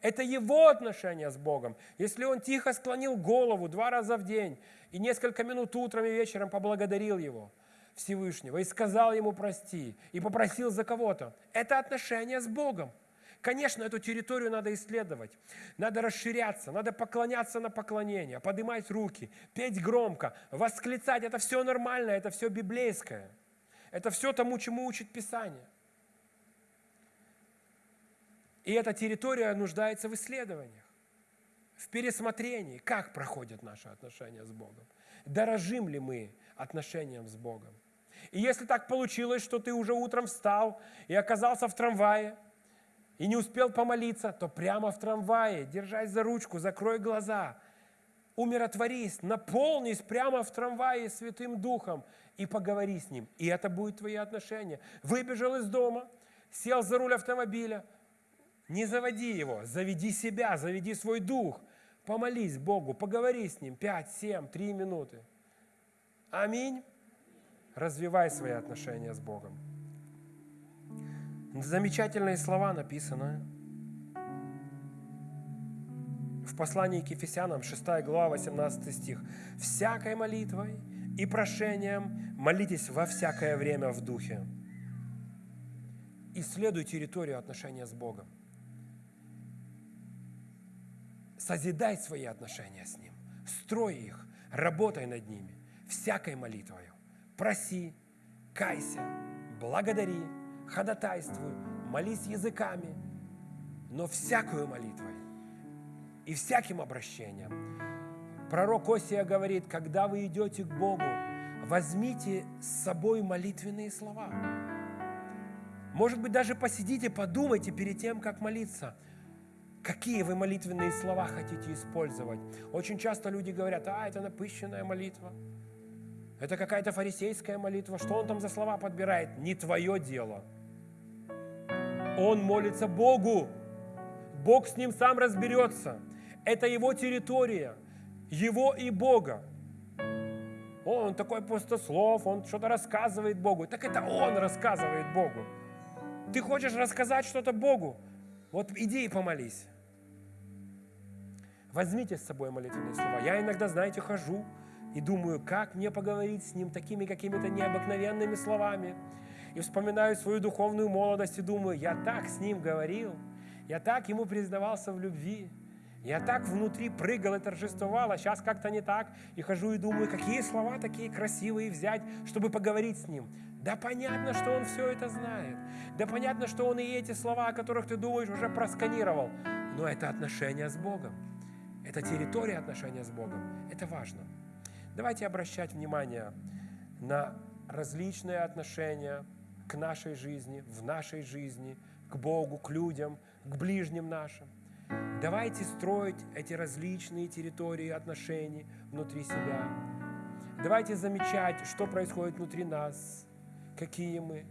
Это его отношение с Богом. Если он тихо склонил голову два раза в день и несколько минут утром и вечером поблагодарил его, Всевышнего, и сказал ему прости, и попросил за кого-то, это отношение с Богом. Конечно, эту территорию надо исследовать, надо расширяться, надо поклоняться на поклонение, поднимать руки, петь громко, восклицать. Это все нормально, это все библейское. Это все тому, чему учит Писание. И эта территория нуждается в исследованиях, в пересмотрении, как проходят наши отношения с Богом. Дорожим ли мы отношением с Богом? И если так получилось, что ты уже утром встал и оказался в трамвае, и не успел помолиться, то прямо в трамвае, держась за ручку, закрой глаза, умиротворись, наполнись прямо в трамвае Святым Духом и поговори с Ним. И это будет твои отношения. Выбежал из дома, сел за руль автомобиля, не заводи его, заведи себя, заведи свой дух. Помолись Богу, поговори с Ним 5, 7, 3 минуты. Аминь. Развивай свои отношения с Богом. Замечательные слова написаны в послании к Ефесянам, 6 глава, 18 стих. «Всякой молитвой и прошением молитесь во всякое время в Духе». Исследуй территорию отношения с Богом – Созидай свои отношения с Ним, строй их, работай над ними, всякой молитвою. Проси, кайся, благодари, ходатайствуй, молись языками, но всякую молитвой и всяким обращением. Пророк Осия говорит, когда вы идете к Богу, возьмите с собой молитвенные слова. Может быть, даже посидите, подумайте перед тем, как молиться – Какие вы молитвенные слова хотите использовать? Очень часто люди говорят, а, это напыщенная молитва. Это какая-то фарисейская молитва. Что он там за слова подбирает? Не твое дело. Он молится Богу. Бог с ним сам разберется. Это его территория. Его и Бога. Он такой пустослов, он что-то рассказывает Богу. Так это он рассказывает Богу. Ты хочешь рассказать что-то Богу? Вот иди и помолись. Возьмите с собой молитвенные слова. Я иногда, знаете, хожу и думаю, как мне поговорить с Ним такими какими-то необыкновенными словами. И вспоминаю свою духовную молодость и думаю, я так с Ним говорил, я так Ему признавался в любви, я так внутри прыгал и торжествовал, а сейчас как-то не так. И хожу и думаю, какие слова такие красивые взять, чтобы поговорить с Ним. Да понятно, что Он все это знает. Да понятно, что Он и эти слова, о которых ты думаешь, уже просканировал. Но это отношение с Богом. Это территория отношения с Богом. Это важно. Давайте обращать внимание на различные отношения к нашей жизни, в нашей жизни, к Богу, к людям, к ближним нашим. Давайте строить эти различные территории отношений внутри себя. Давайте замечать, что происходит внутри нас, какие мы.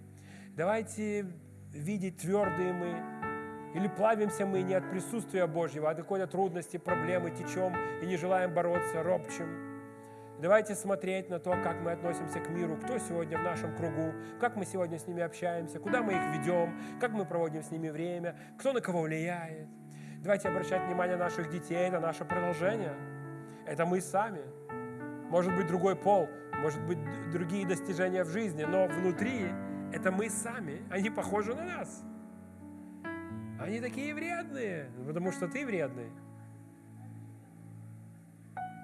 Давайте видеть, твердые мы Или плавимся мы не от присутствия Божьего, а от какой-то трудности, проблемы, течем и не желаем бороться, ропчем. Давайте смотреть на то, как мы относимся к миру, кто сегодня в нашем кругу, как мы сегодня с ними общаемся, куда мы их ведем, как мы проводим с ними время, кто на кого влияет. Давайте обращать внимание наших детей, это наше продолжение. Это мы сами. Может быть, другой пол, может быть, другие достижения в жизни, но внутри это мы сами. Они похожи на нас. Они такие вредные, потому что ты вредный.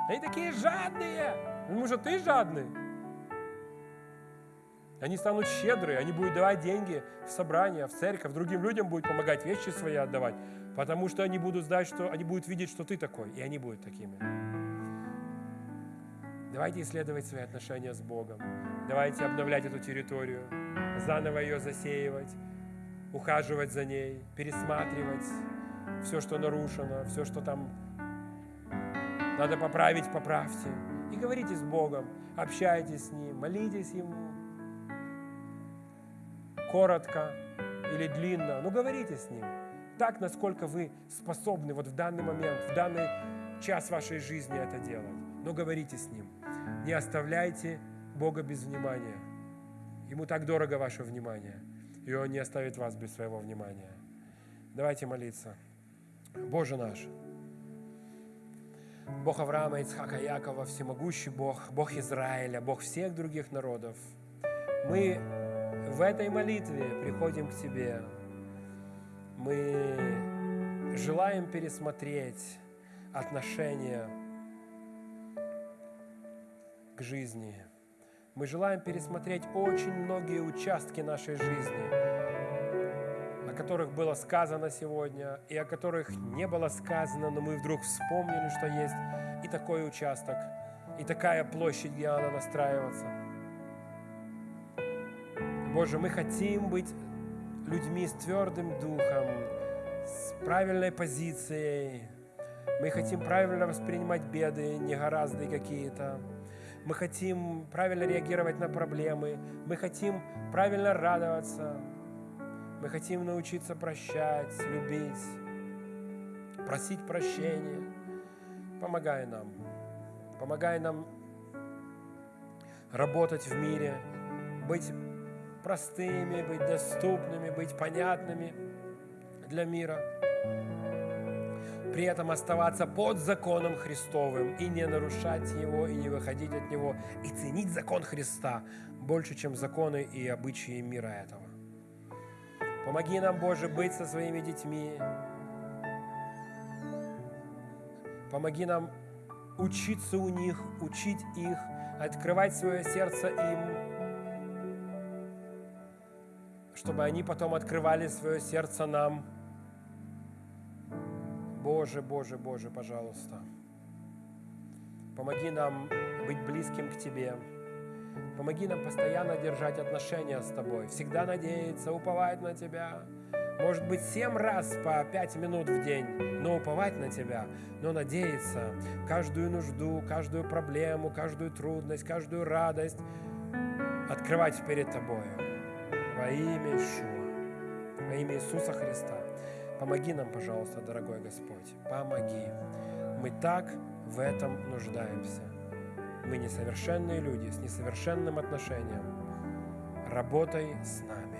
Они такие жадные, потому что ты жадный. Они станут щедрые, они будут давать деньги в собрание, в церковь, другим людям будут помогать вещи свои отдавать, потому что они будут знать, что они будут видеть, что ты такой, и они будут такими. Давайте исследовать свои отношения с Богом. Давайте обновлять эту территорию, заново ее засеивать, ухаживать за ней, пересматривать все, что нарушено, все, что там надо поправить, поправьте. И говорите с Богом, общайтесь с Ним, молитесь Ему. Коротко или длинно, но говорите с Ним. Так, насколько вы способны вот в данный момент, в данный час вашей жизни это делать. Но говорите с Ним. Не оставляйте Бога без внимания. Ему так дорого ваше внимание, и Он не оставит вас без своего внимания. Давайте молиться. Боже наш, Бог Авраама, Ицхака, Якова, всемогущий Бог, Бог Израиля, Бог всех других народов. Мы в этой молитве приходим к Тебе. Мы желаем пересмотреть отношения к жизни. Мы желаем пересмотреть очень многие участки нашей жизни, которых было сказано сегодня, и о которых не было сказано, но мы вдруг вспомнили, что есть и такой участок, и такая площадь, где надо настраиваться. Боже, мы хотим быть людьми с твердым духом, с правильной позицией. Мы хотим правильно воспринимать беды, негоразды какие-то. Мы хотим правильно реагировать на проблемы. Мы хотим правильно радоваться. Мы хотим научиться прощать, любить, просить прощения. Помогай нам. Помогай нам работать в мире, быть простыми, быть доступными, быть понятными для мира. При этом оставаться под законом Христовым и не нарушать его, и не выходить от него, и ценить закон Христа больше, чем законы и обычаи мира этого. Помоги нам, Боже, быть со своими детьми. Помоги нам учиться у них, учить их, открывать свое сердце им, чтобы они потом открывали свое сердце нам. Боже, Боже, Боже, пожалуйста, помоги нам быть близким к Тебе. Помоги нам постоянно держать отношения с Тобой, всегда надеяться, уповать на Тебя. Может быть, семь раз по пять минут в день, но уповать на Тебя, но надеяться каждую нужду, каждую проблему, каждую трудность, каждую радость открывать перед Тобою. Во имя Ишуа, во имя Иисуса Христа. Помоги нам, пожалуйста, дорогой Господь, помоги. Мы так в этом нуждаемся. Мы несовершенные люди с несовершенным отношением. Работай с нами.